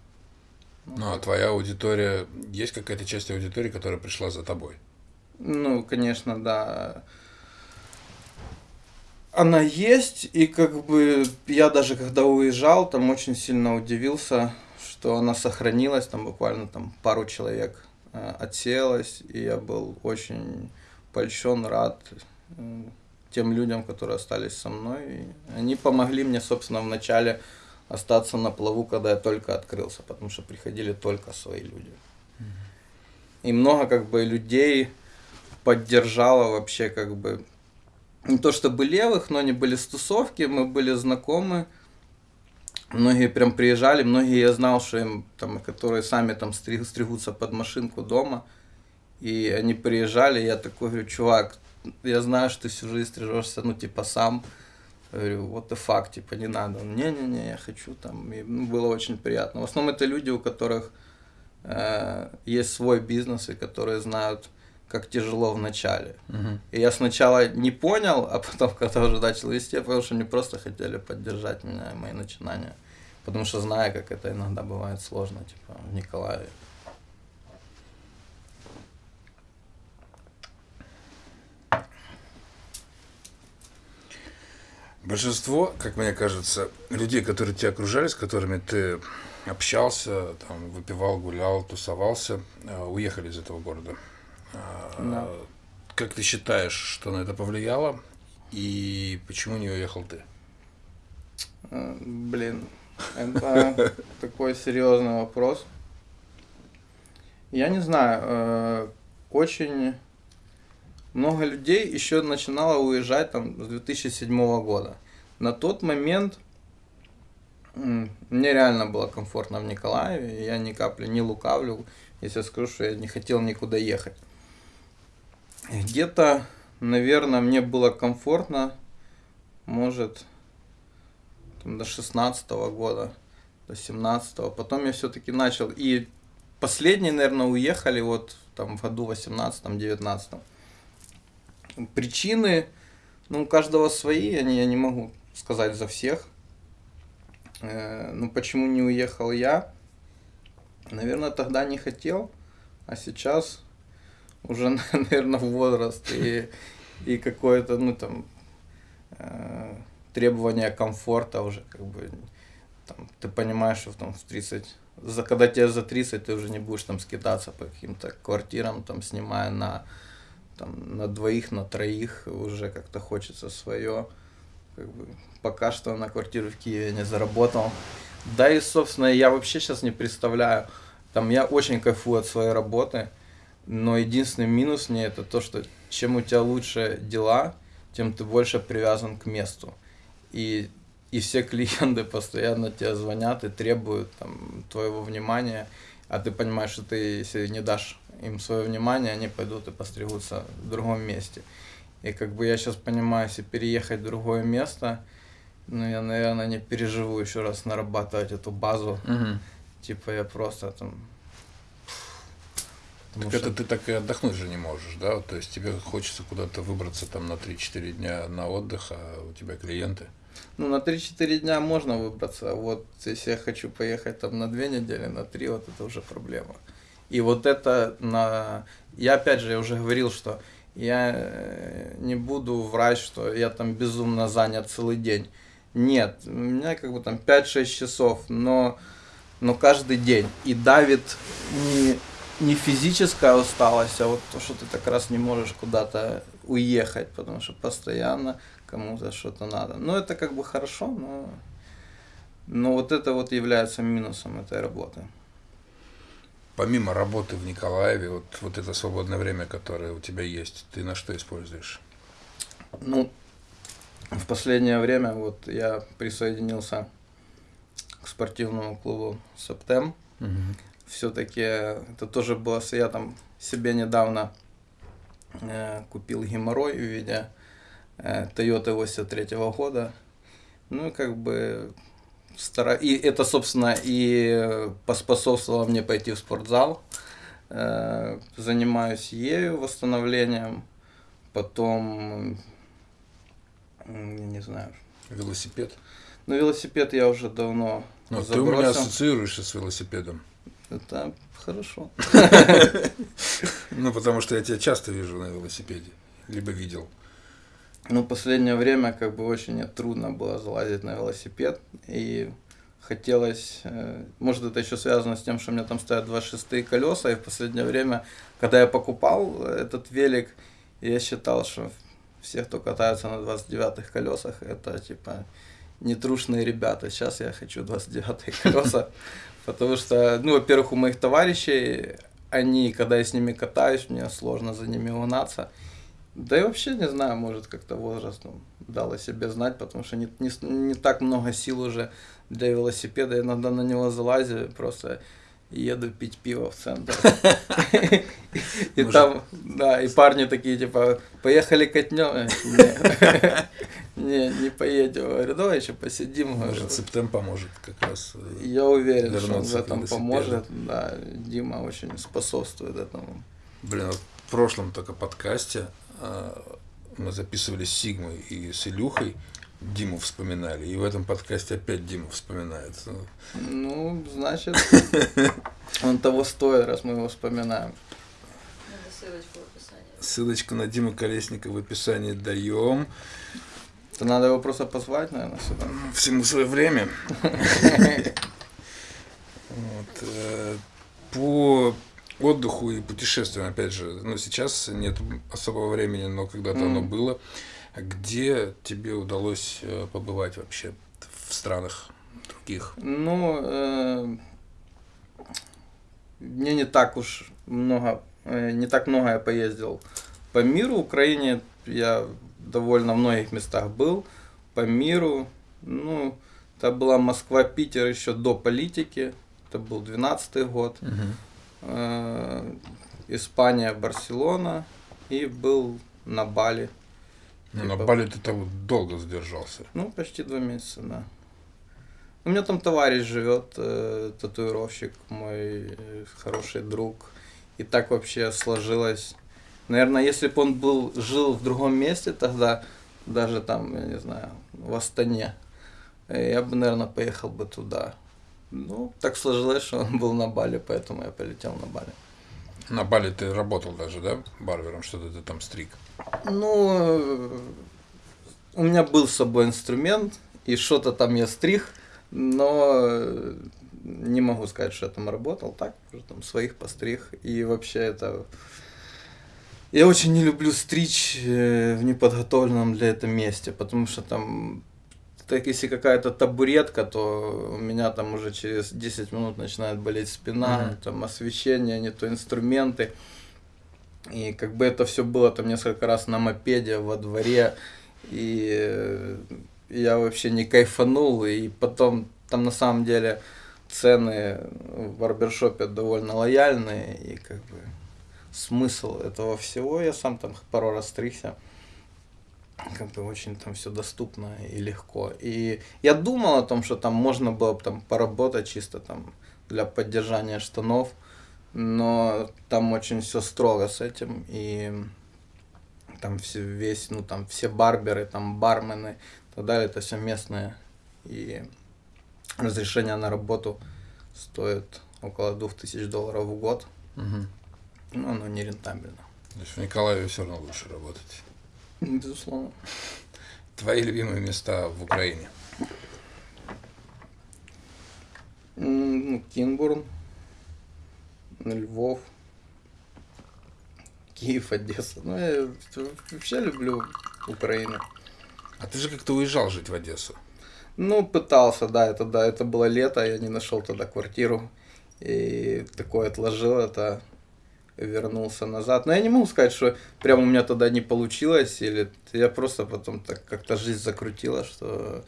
Ну, а твоя аудитория, есть какая-то часть аудитории, которая пришла за тобой? Ну, конечно, да. Она есть, и как бы я даже когда уезжал, там очень сильно удивился, что она сохранилась, там буквально там пару человек Э, отсеялась, и я был очень польщен, рад э, тем людям, которые остались со мной. И они помогли мне, собственно, в начале остаться на плаву, когда я только открылся, потому что приходили только свои люди. И много как бы людей поддержало вообще как бы не то чтобы левых, но они были с тусовки, мы были знакомы, Многие прям приезжали, многие я знал, что им там, которые сами там стриг, стригутся под машинку дома. И они приезжали, я такой говорю, чувак, я знаю, что ты всю жизнь стрижешься, ну, типа, сам. Я говорю, what the fuck, типа, не надо. Не-не-не, я хочу там. И ну, было очень приятно. В основном это люди, у которых э, есть свой бизнес, и которые знают, как тяжело в начале. Uh-huh. И я сначала не понял, а потом, когда уже начал вести, я понял, что они просто хотели поддержать меня и мои начинания. Потому что знаю, как это иногда бывает сложно, типа, в Николаеве. Большинство, как мне кажется, людей, которые тебя окружали, с которыми ты общался, там, выпивал, гулял, тусовался, э, уехали из этого города. А, Да. Как ты считаешь, что на это повлияло и почему не уехал ты? Э, Блин, это такой серьезный вопрос. Я не знаю, э, очень много людей еще начинало уезжать там с 2007 года. На тот момент мне реально было комфортно в Николаеве, я ни капли не лукавлю, если скажу, что я не хотел никуда ехать. Где-то, наверное, мне было комфортно, может, там, до 16 года, до 17 Потом я все-таки начал. И последние, наверное, уехали вот там в году 18-19. Причины, ну, у каждого свои, они, я не могу сказать за всех. Э, Ну, почему не уехал я? Наверное, тогда не хотел, а сейчас уже, наверное, возраст и, и какое-то, ну, там, э, требование комфорта уже, как бы, там, ты понимаешь, что там в 30, за, когда тебе за 30, ты уже не будешь там скидаться по каким-то квартирам, там, снимая на, там, на двоих, на троих, уже как-то хочется свое, как бы, пока что на квартиру в Киеве не заработал. Да и, собственно, я вообще сейчас не представляю, там, я очень кайфую от своей работы, но единственный минус мне это то, что чем у тебя лучше дела, тем ты больше привязан к месту. И, и все клиенты постоянно тебе звонят и требуют там, твоего внимания, а ты понимаешь, что ты, если не дашь им свое внимание, они пойдут и постригутся в другом месте. И как бы я сейчас понимаю, если переехать в другое место, ну, я, наверное, не переживу еще раз нарабатывать эту базу. Типа я просто там... Так потому это что- ты так и отдохнуть же не можешь, да? То есть тебе хочется куда-то выбраться там на 3-4 дня на отдых, а у тебя клиенты. Ну, на 3-4 дня можно выбраться, вот если я хочу поехать там на 2 недели, на 3, вот это уже проблема. И вот это на... Я опять же, я уже говорил, что я э, не буду врать, что я там безумно занят целый день. Нет, у меня как бы там 5-6 часов, но, но каждый день. И давит не, не физическая усталость, а вот то, что ты так раз не можешь куда-то уехать, потому что постоянно кому-то что-то надо. Ну, это как бы хорошо, но, но вот это вот является минусом этой работы. Помимо работы в Николаеве, вот, вот это свободное время, которое у тебя есть, ты на что используешь? Ну, в последнее время вот я присоединился к спортивному клубу Септем. Все-таки это тоже было, я там себе недавно э, купил геморрой в виде э, Toyota 83 года. Ну, и как бы стара... И это, собственно, и поспособствовало мне пойти в спортзал. Э, занимаюсь ею, восстановлением. Потом, я не знаю. Велосипед? Ну, велосипед я уже давно Ну, ты у меня забросил. ассоциируешься с велосипедом. Это хорошо. Ну, потому что я тебя часто вижу на велосипеде. Либо видел. Ну, последнее время как бы очень трудно было залазить на велосипед. И хотелось, э, может это еще связано с тем, что у меня там стоят два шестые колеса, и в последнее время, когда я покупал этот велик, я считал, что все, кто катается на 29-х колесах, это типа нетрушные ребята. Сейчас я хочу 29-е колеса, потому что, ну, во-первых, у моих товарищей, они, когда я с ними катаюсь, мне сложно за ними угнаться. Да и вообще, не знаю, может, как-то возрастом дал о себе знать, потому что не, не, не так много сил уже для велосипеда. Иногда на него залазю, просто еду пить пиво в центр. И там, да, и парни такие, типа, поехали катнем. Не, не, поедем. Говорю, давай еще посидим. говорю. Может, Септем поможет как раз. э, Я уверен, что он в этом поможет. Да, Дима очень способствует этому. Блин, вот в прошлом только подкасте э, мы записывали с Сигмой и с Илюхой. Диму вспоминали. И в этом подкасте опять Диму вспоминается. Ну, значит, он того стоит, раз мы его вспоминаем. Надо ссылочку в описании. Ссылочку на Диму Колесника в описании даем. То надо его просто позвать, наверное, сюда. Всему свое время. Э, По отдыху и путешествиям, опять же, ну, сейчас нет особого времени, но когда-то оно было. Где тебе удалось э, побывать вообще в странах других? Ну, э, мне не так уж много, не так много я поездил по миру. В Украине я довольно в многих местах был. По миру, ну, это была Москва, Питер еще до политики. Это был 12 год. Э, Испания, Барселона. И был на Бали. Ну, на Типа- Бали ты там долго задержался. Ну, почти два месяца, да. У меня там товарищ живет, э, татуировщик, мой э, хороший друг. И так вообще сложилось. Наверное, если бы он был, жил в другом месте тогда, даже там, я не знаю, в Астане, э, я бы, наверное, поехал бы туда. Ну, так сложилось, что он был на Бали, поэтому я полетел на Бали. На Бали ты работал даже, да, барбером, что-то ты там стриг. Ну, э, у меня был с собой инструмент, и что-то там я стриг, но э, не могу сказать, что я там работал, так, там своих постриг, и вообще это... Я очень не люблю стричь э, в неподготовленном для этого месте, потому что там, так если какая-то табуретка, то у меня там уже через 10 минут начинает болеть спина, Мгм. там освещение, не то инструменты. И как бы это все было там несколько раз на мопеде во дворе, и э, я вообще не кайфанул, и потом там на самом деле цены в барбершопе довольно лояльные, и как бы смысл этого всего, я сам там пару раз стригся, как бы очень там все доступно и легко. И я думал о том, что там можно было бы там поработать чисто там для поддержания штанов, но там очень все строго с этим, и там все, весь, ну там все барберы, там бармены и так далее, это все местные, и разрешение на работу стоит около 2000 долларов в год, Мгм. Ну оно не рентабельно. То есть в Николаеве все равно лучше работать. Безусловно. Твои любимые места в Украине? Ну, Кинбурн, Львов, Киев, Одесса. Ну, я вообще люблю Украину. А ты же как-то уезжал жить в Одессу. Ну, пытался, да, это, да, это было лето, я не нашел тогда квартиру. И такое отложил это, вернулся назад. Но я не могу сказать, что прямо у меня тогда не получилось, или я просто потом так как-то жизнь закрутила, что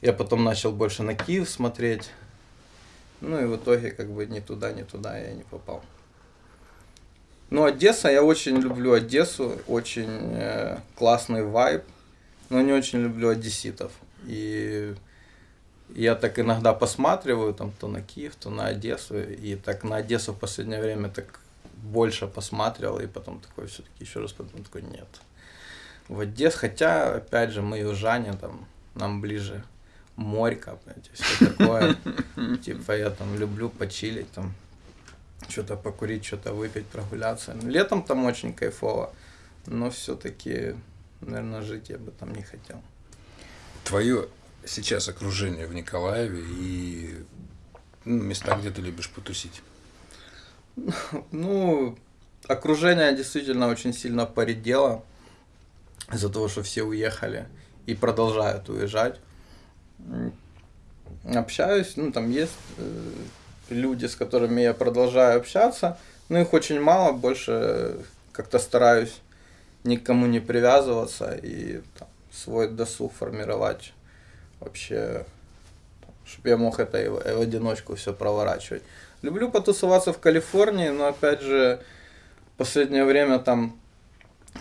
я потом начал больше на Киев смотреть. Ну и в итоге как бы ни туда, ни туда я не попал. Ну, Одесса, я очень люблю Одессу, очень э, классный вайб, но не очень люблю одесситов. И я так иногда посматриваю там то на Киев, то на Одессу, и так на Одессу в последнее время так больше посматривал, и потом такой все-таки еще раз потом такой нет. В Одессу, хотя, опять же, мы южане, там, нам ближе морька, понимаете, все такое. Типа я там люблю почилить, там, что-то покурить, что-то выпить, прогуляться. Летом там очень кайфово, но все-таки, наверное, жить я бы там не хотел. Твое сейчас окружение в Николаеве и ну, места, где ты любишь потусить. Ну, окружение действительно очень сильно поредело из-за того, что все уехали и продолжают уезжать. Общаюсь, ну там есть э, люди, с которыми я продолжаю общаться, но их очень мало, больше как-то стараюсь никому не привязываться и там, свой досуг формировать вообще, чтобы я мог это и в одиночку все проворачивать. Люблю потусоваться в Калифорнии, но опять же, в последнее время там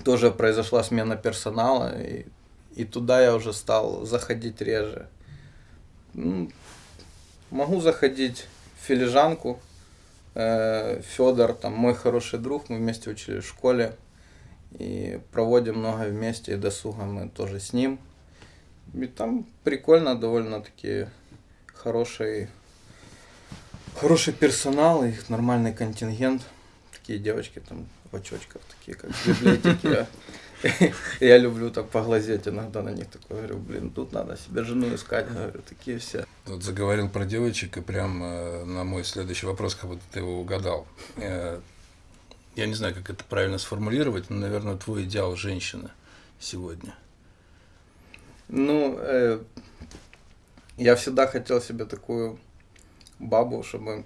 тоже произошла смена персонала, и, и туда я уже стал заходить реже. Ну, Могу заходить в филижанку. Федор, там мой хороший друг, мы вместе учились в школе и проводим много вместе, и досуга мы тоже с ним. И там прикольно, довольно-таки хороший, хороший персонал, их нормальный контингент. Такие девочки там в очочках, такие как в библиотеке. Я люблю так поглазеть иногда на них, такой говорю, блин, тут надо себе жену искать, говорю, такие все. Вот заговорил про девочек, и прям э, на мой следующий вопрос, как будто ты его угадал. Э, я не знаю, как это правильно сформулировать, но, наверное, твой идеал женщины сегодня. Ну, э, я всегда хотел себе такую бабу, чтобы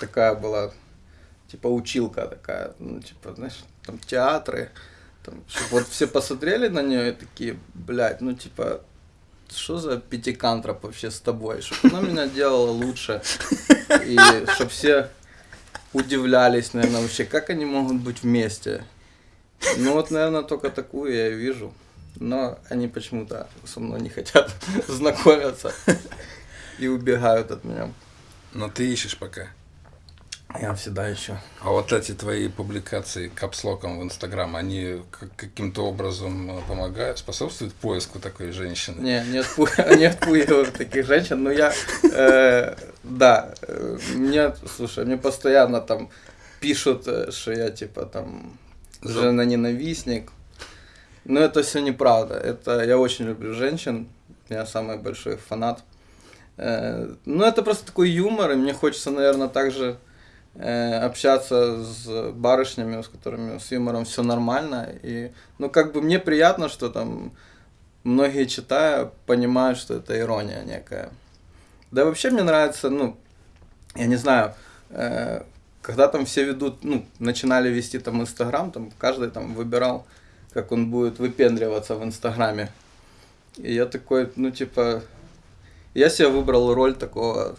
такая была, типа училка такая, ну, типа, знаешь, там театры, там, чтобы вот все посмотрели на нее и такие, блядь, ну, типа, что за пятикантроп вообще с тобой, чтобы она меня делала лучше, и чтобы все удивлялись, наверное, вообще, как они могут быть вместе. Ну вот, наверное, только такую я и вижу. Но они почему-то со мной не хотят знакомиться и убегают от меня. Но ты ищешь пока. Я всегда ищу. А вот эти твои публикации капслоком в Инстаграм, они как- каким-то образом э, помогают, способствуют поиску такой женщины? Не, не, отпу- не отпугиваю таких женщин, но я, э, да, э, мне, слушай, мне постоянно там пишут, что я типа там За- жена-ненавистник. Но это все неправда. Это я очень люблю женщин. Я самый большой фанат. Э, Ну, это просто такой юмор, и мне хочется, наверное, также э, общаться с барышнями, с которыми с юмором все нормально. И, ну, как бы мне приятно, что там многие читая понимают, что это ирония некая. Да вообще мне нравится, ну, я не знаю, э, когда там все ведут, ну, начинали вести там Инстаграм, там каждый там выбирал, как он будет выпендриваться в Инстаграме. И я такой, ну, типа, я себе выбрал роль такого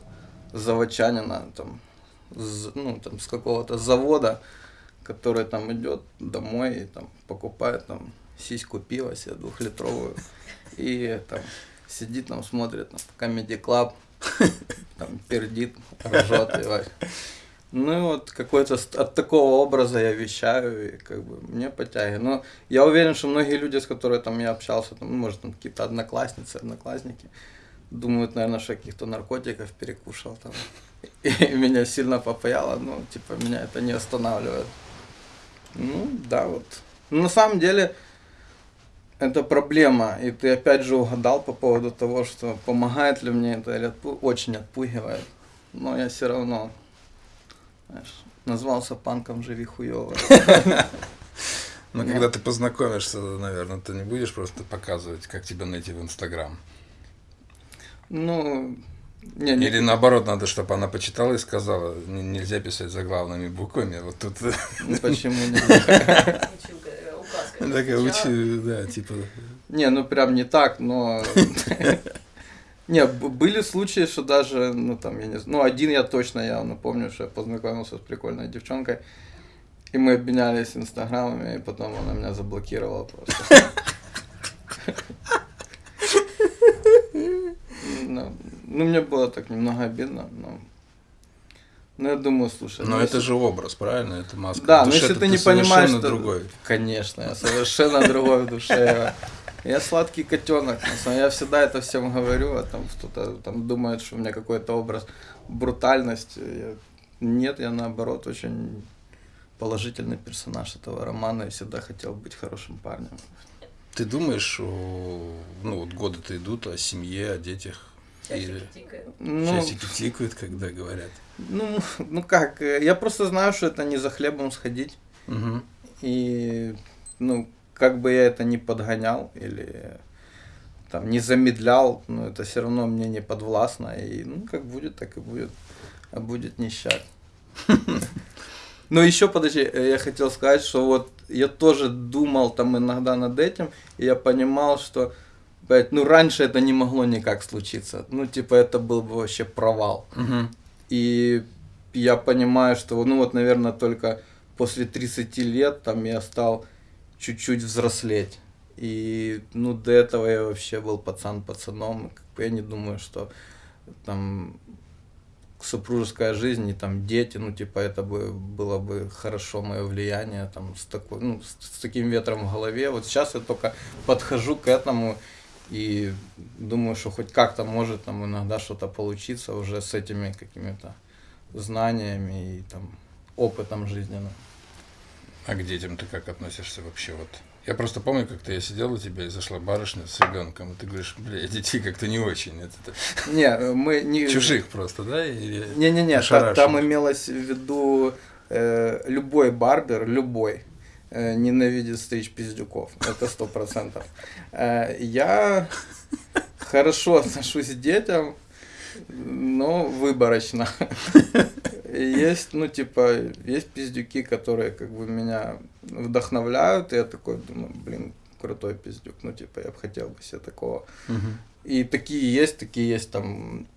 заводчанина, там, с, ну, там, с какого-то завода, который там идет домой и там покупает там сиську пива себе двухлитровую и там сидит там смотрит там Comedy Club, там пердит, ржет и. Ну и вот какой-то от такого образа я вещаю, и как бы мне подтягивает. Но я уверен, что многие люди, с которыми там я общался, там, ну, может, там какие-то одноклассницы, одноклассники, думают, наверное, что каких-то наркотиков перекушал там. И меня сильно попаяло, но типа меня это не останавливает. Ну, да, вот. Но на самом деле, это проблема. И ты опять же угадал по поводу того, что помогает ли мне это или отпу- очень отпугивает. Но я все равно, знаешь, назвался панком живи хуёво. Но Да. когда ты познакомишься, наверное, ты не будешь просто показывать, как тебя найти в Инстаграм. Ну, не, не, Или наоборот, надо, чтобы она почитала и сказала, «Н- нельзя писать заглавными буквами. Вот тут ну, почему не? Э, такая учи, да, типа. Не, ну прям не так, но... Не, были случаи, что даже, ну там, я не знаю, ну один я точно явно помню, что я познакомился с прикольной девчонкой, и мы обменялись инстаграмами, и потом она меня заблокировала просто. Ну, ну, мне было так немного обидно, но... Ну, я думаю, слушай... Но ну, это если- же образ, правильно? Это маска. Да, но если ты ты не понимаешь, что... другой. Конечно, я совершенно другой в душе. Я сладкий котенок. Я всегда это всем говорю, а там кто-то там думает, что у меня какой-то образ брутальности. Я- Нет, я наоборот очень положительный персонаж этого романа и всегда хотел быть хорошим парнем. Ты думаешь, о, ну вот годы-то идут о семье, о детях. Часики тикают. Ну, часики тикают, когда говорят. ну, ну как, э, я просто знаю, что это не за хлебом сходить. Мгм. И, ну, как бы я это не подгонял или там не замедлял, но это все равно мне не подвластно. И, ну, как будет, так и будет. А будет нищать. Но еще, подожди, э, я хотел сказать, что вот я тоже думал там иногда над этим, и я понимал, что, ну, раньше это не могло никак случиться. Ну, типа, это был бы вообще провал. Мгм. И я понимаю, что, ну вот, наверное, только после 30 лет там я стал чуть-чуть взрослеть. И, ну, до этого я вообще был пацан пацаном. Как бы я не думаю, что там супружеская жизнь и там дети, ну, типа, это бы было бы хорошо мое влияние, там, с такой, ну, с, с таким ветром в голове. Вот сейчас я только подхожу к этому И думаю, что хоть как-то может там иногда что-то получиться уже с этими какими-то знаниями и там опытом жизненным. А к детям ты как относишься вообще? Вот я просто помню, как-то я сидел у тебя и зашла барышня с ребенком, и ты говоришь, бля, детей как-то не очень. Это, это... Не, мы не... Чужих просто, да? Или Не-не-не, та- ошарашенных? там имелось в виду э, любой барбер, любой, ненавидит стричь пиздюков. Это сто процентов. Э, Я хорошо отношусь к детям, но выборочно. Есть, ну, типа, есть пиздюки, которые как бы меня вдохновляют, и я такой думаю, блин, крутой пиздюк, ну, типа, я бы хотел бы себе такого. Мгм. И такие есть, такие есть там,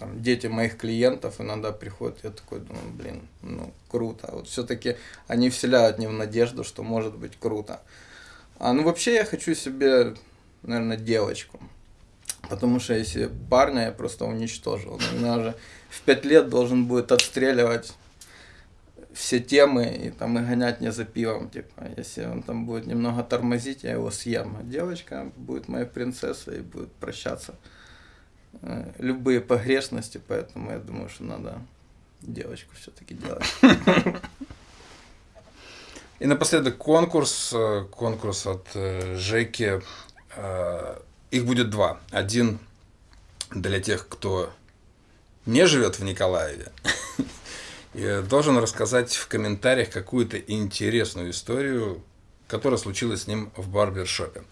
там дети моих клиентов иногда приходят, я такой думаю, блин, ну круто. Вот все-таки они вселяют мне в надежду, что может быть круто. А ну вообще я хочу себе, наверное, девочку. Потому что если парня я просто уничтожил. У меня уже в пять лет должен будет отстреливать все темы и там и гонять не за пивом, типа, если он там будет немного тормозить, я его съем. А девочка будет моей принцессой и будет прощаться любые погрешности, поэтому я думаю, что надо девочку все-таки делать. И напоследок конкурс, э, конкурс от э, Жеки. Э, Их будет два. Один для тех, кто не живет в Николаеве, и должен рассказать в комментариях какую-то интересную историю, которая случилась с ним в барбершопе.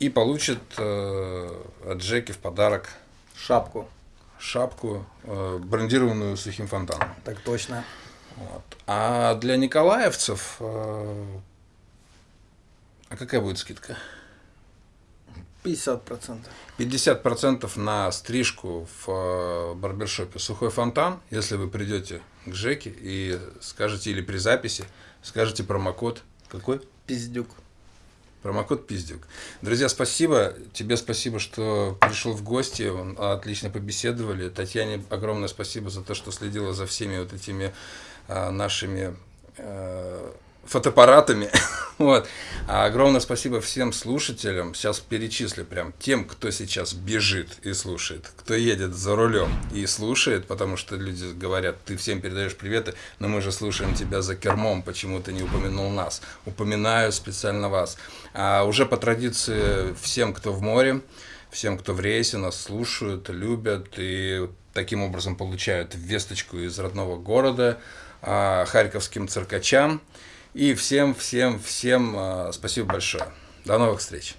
И получит э, от Джеки в подарок Шапку. шапку, э, брендированную сухим фонтаном. Так точно. Вот. А для николаевцев... э, А какая будет скидка? 50%. 50% на стрижку в э, барбершопе «Сухой фонтан», если вы придете к Жеке и скажете, или при записи, скажете промокод. Какой? Пиздюк. Промокод Пиздюк. Друзья, спасибо. Тебе спасибо, что пришел в гости. Отлично побеседовали. Татьяне огромное спасибо за то, что следила за всеми вот этими а, нашими э, фотоаппаратами. вот. А огромное спасибо всем слушателям. Сейчас перечислю прям тем, кто сейчас бежит и слушает, кто едет за рулем и слушает, потому что люди говорят, ты всем передаешь приветы, но мы же слушаем тебя за кермом, почему ты не упомянул нас. Упоминаю специально вас. А уже по традиции всем, кто в море, всем, кто в рейсе, нас слушают, любят и таким образом получают весточку из родного города, а, харьковским циркачам. И всем, всем, всем а, спасибо большое. До новых встреч.